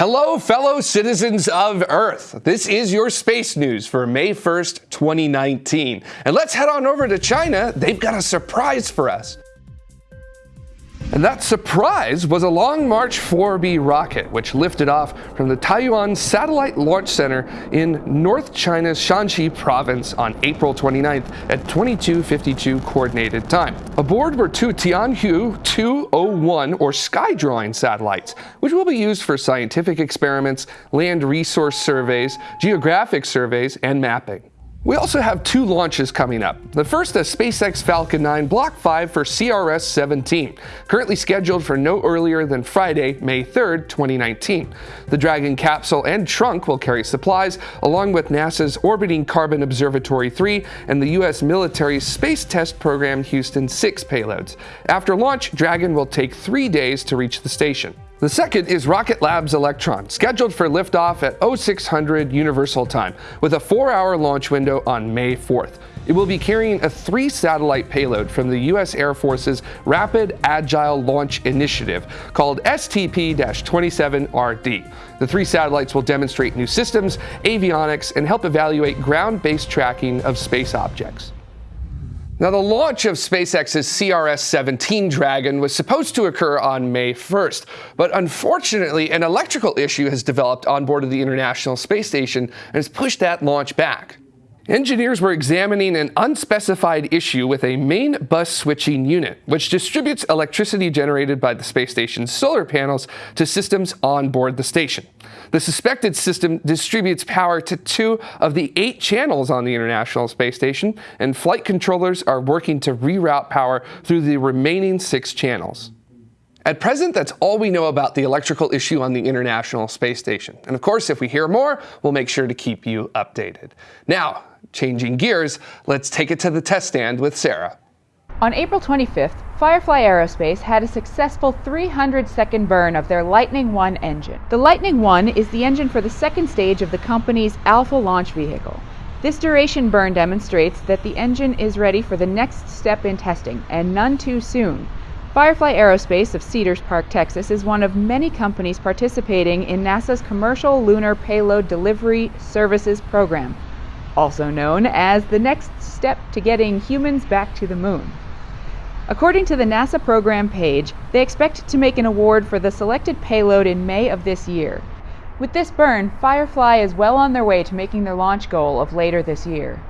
Hello, fellow citizens of Earth. This is your space news for May 1st, 2019. And let's head on over to China. They've got a surprise for us. And that surprise was a Long March 4B rocket, which lifted off from the Taiyuan Satellite Launch Center in North China's Shanxi province on April 29th at 2252 coordinated time. Aboard were two Tianhui 201 or sky drawing satellites, which will be used for scientific experiments, land resource surveys, geographic surveys, and mapping. We also have two launches coming up. The first, a SpaceX Falcon 9 Block 5 for CRS-17, currently scheduled for no earlier than Friday, May 3, 2019. The Dragon capsule and trunk will carry supplies, along with NASA's Orbiting Carbon Observatory 3 and the U.S. military Space Test Program Houston 6 payloads. After launch, Dragon will take three days to reach the station. The second is Rocket Lab's Electron, scheduled for liftoff at 0600 Universal Time, with a four-hour launch window on May 4th. It will be carrying a three-satellite payload from the U.S. Air Force's Rapid Agile Launch Initiative, called STP-27RD. The three satellites will demonstrate new systems, avionics, and help evaluate ground-based tracking of space objects. Now, the launch of SpaceX's CRS-17 Dragon was supposed to occur on May 1st, but unfortunately, an electrical issue has developed on board of the International Space Station and has pushed that launch back. Engineers were examining an unspecified issue with a main bus switching unit, which distributes electricity generated by the space station's solar panels to systems on board the station. The suspected system distributes power to two of the eight channels on the International Space Station, and flight controllers are working to reroute power through the remaining six channels. At present, that's all we know about the electrical issue on the International Space Station. And of course, if we hear more, we'll make sure to keep you updated. Now, changing gears, let's take it to the test stand with Sarah. On April 25th, Firefly Aerospace had a successful 300 second burn of their Lightning 1 engine. The Lightning 1 is the engine for the second stage of the company's Alpha launch vehicle. This duration burn demonstrates that the engine is ready for the next step in testing, and none too soon. Firefly Aerospace of Cedars Park, Texas is one of many companies participating in NASA's Commercial Lunar Payload Delivery Services program, also known as the next step to getting humans back to the moon. According to the NASA program page, they expect to make an award for the selected payload in May of this year. With this burn, Firefly is well on their way to making their launch goal of later this year.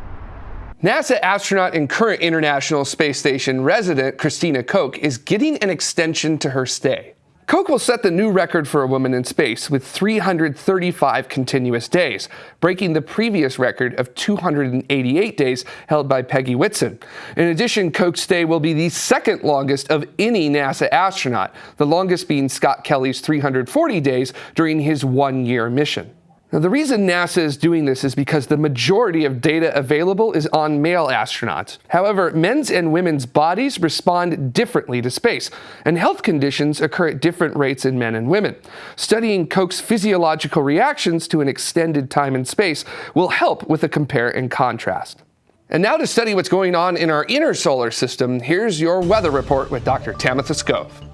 NASA astronaut and current International Space Station resident Christina Koch is getting an extension to her stay. Koch will set the new record for a woman in space with 335 continuous days, breaking the previous record of 288 days held by Peggy Whitson. In addition, Koch's stay will be the second longest of any NASA astronaut, the longest being Scott Kelly's 340 days during his one-year mission. Now, the reason NASA is doing this is because the majority of data available is on male astronauts. However, men's and women's bodies respond differently to space, and health conditions occur at different rates in men and women. Studying Koch's physiological reactions to an extended time in space will help with a compare and contrast. And now to study what's going on in our inner solar system, here's your weather report with Dr. Tamitha Skov.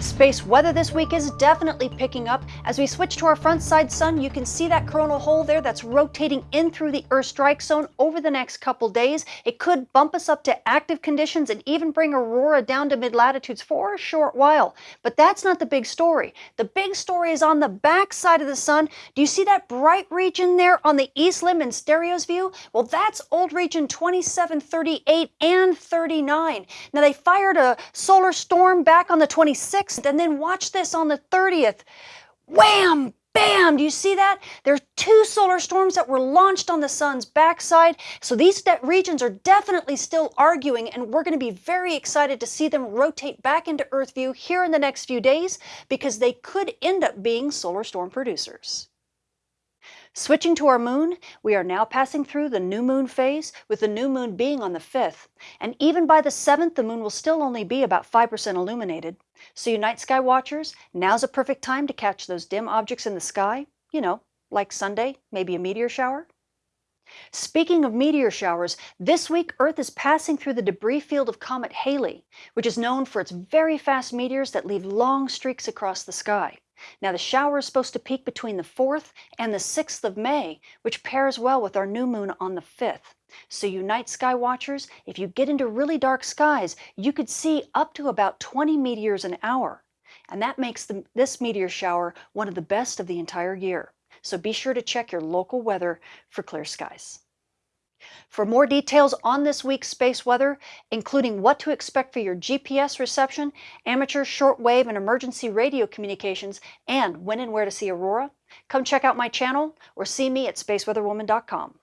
Space weather this week is definitely picking up. As we switch to our front side sun, you can see that coronal hole there that's rotating in through the Earth strike zone over the next couple days. It could bump us up to active conditions and even bring aurora down to mid-latitudes for a short while. But that's not the big story. The big story is on the back side of the sun. Do you see that bright region there on the east limb in STEREO's view? Well, that's old region 27, 38, and 39. Now, they fired a solar storm back on the 26th and then watch this on the 30th. Wham! Bam! Do you see that? There are two solar storms that were launched on the sun's backside. So these regions are definitely still arguing, and we're going to be very excited to see them rotate back into Earth view here in the next few days because they could end up being solar storm producers. Switching to our moon, we are now passing through the new moon phase, with the new moon being on the 5th. And even by the 7th, the moon will still only be about 5% illuminated. So you night sky watchers, now's a perfect time to catch those dim objects in the sky. You know, like Sunday, maybe a meteor shower. Speaking of meteor showers, this week Earth is passing through the debris field of Comet Halley, which is known for its very fast meteors that leave long streaks across the sky. Now, the shower is supposed to peak between the 4th and the 6th of May, which pairs well with our new moon on the 5th. So, you night sky watchers, if you get into really dark skies, you could see up to about 20 meteors an hour. And that makes the, this meteor shower one of the best of the entire year. So, be sure to check your local weather for clear skies. For more details on this week's space weather, including what to expect for your GPS reception, amateur shortwave and emergency radio communications, and when and where to see aurora, come check out my channel or see me at spaceweatherwoman.com.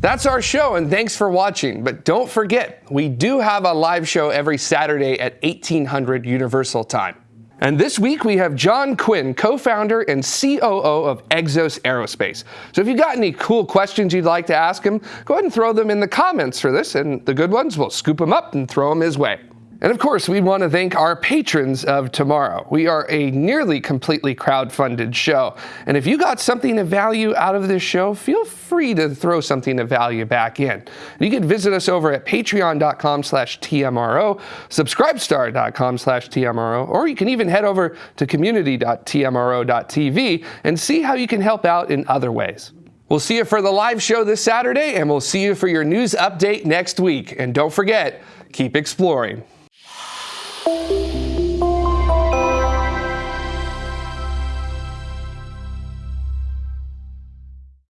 That's our show, and thanks for watching. But don't forget, we do have a live show every Saturday at 1800 Universal Time. And this week we have John Quinn, co-founder and COO of Exos Aerospace. So if you've got any cool questions you'd like to ask him, go ahead and throw them in the comments for this, and the good ones, we'll scoop them up and throw them his way. And of course, we want to thank our patrons of tomorrow. We are a nearly completely crowd-funded show. And if you got something of value out of this show, feel free to throw something of value back in. You can visit us over at patreon.com slash TMRO, subscribestar.com slash TMRO, or you can even head over to community.tmro.tv and see how you can help out in other ways. We'll see you for the live show this Saturday, and we'll see you for your news update next week. And don't forget, keep exploring. Thank you.